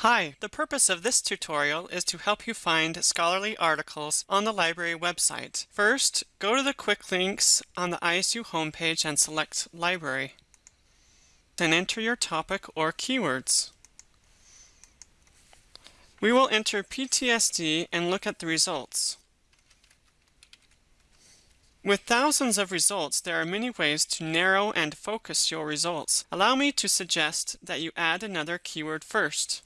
Hi, the purpose of this tutorial is to help you find scholarly articles on the library website. First, go to the quick links on the ISU homepage and select Library. Then enter your topic or keywords. We will enter PTSD and look at the results. With thousands of results, there are many ways to narrow and focus your results. Allow me to suggest that you add another keyword first.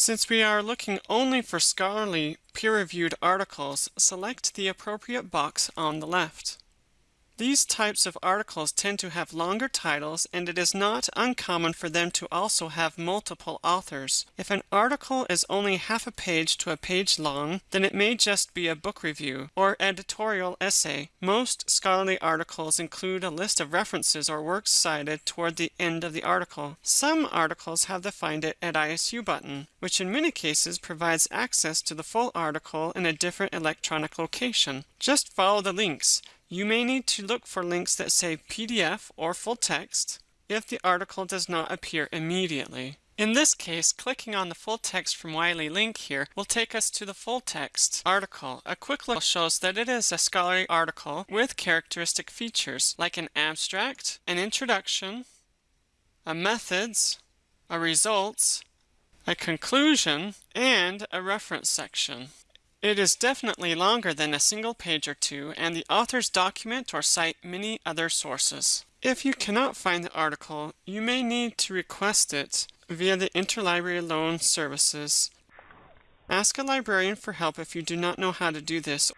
Since we are looking only for scholarly, peer-reviewed articles, select the appropriate box on the left. These types of articles tend to have longer titles and it is not uncommon for them to also have multiple authors. If an article is only half a page to a page long, then it may just be a book review or editorial essay. Most scholarly articles include a list of references or works cited toward the end of the article. Some articles have the Find It at ISU button, which in many cases provides access to the full article in a different electronic location. Just follow the links. You may need to look for links that say PDF or full text if the article does not appear immediately. In this case, clicking on the full text from Wiley link here will take us to the full text article. A quick look shows that it is a scholarly article with characteristic features like an abstract, an introduction, a methods, a results, a conclusion, and a reference section. It is definitely longer than a single page or two, and the authors document or cite many other sources. If you cannot find the article, you may need to request it via the Interlibrary Loan Services. Ask a librarian for help if you do not know how to do this,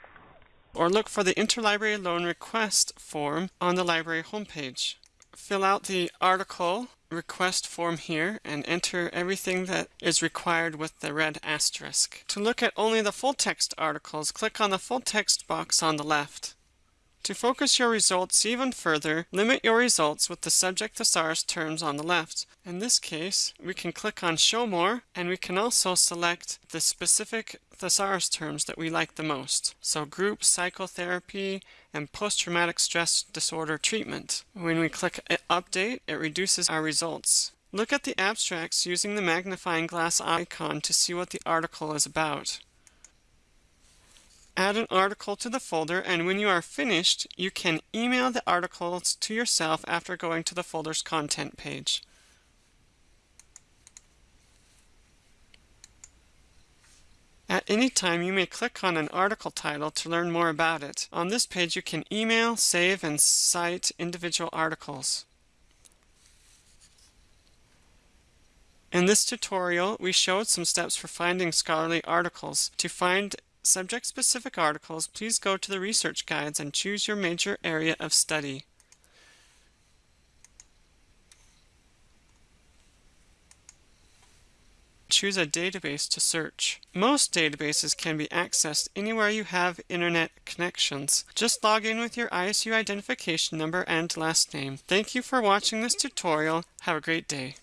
or look for the Interlibrary Loan Request form on the library homepage. Fill out the article request form here and enter everything that is required with the red asterisk. To look at only the full text articles, click on the full text box on the left. To focus your results even further, limit your results with the subject thesaurus terms on the left. In this case, we can click on Show More, and we can also select the specific thesaurus terms that we like the most. So group psychotherapy and post-traumatic stress disorder treatment. When we click uh, Update, it reduces our results. Look at the abstracts using the magnifying glass icon to see what the article is about. Add an article to the folder and when you are finished, you can email the articles to yourself after going to the folder's content page. At any time, you may click on an article title to learn more about it. On this page, you can email, save, and cite individual articles. In this tutorial, we showed some steps for finding scholarly articles. To find subject-specific articles, please go to the research guides and choose your major area of study. Choose a database to search. Most databases can be accessed anywhere you have internet connections. Just log in with your ISU identification number and last name. Thank you for watching this tutorial. Have a great day.